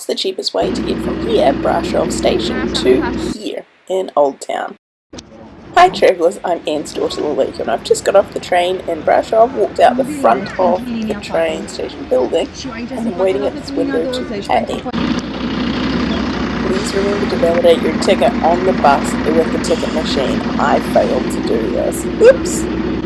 What's the cheapest way to get from here, Brasov Station, to here in Old Town? Hi travellers, I'm Anne's daughter Lalika and I've just got off the train in Brasov. walked out the front of the train station building and I'm waiting at this window to pay. Please remember to validate your ticket on the bus with the ticket machine. I failed to do this. Oops!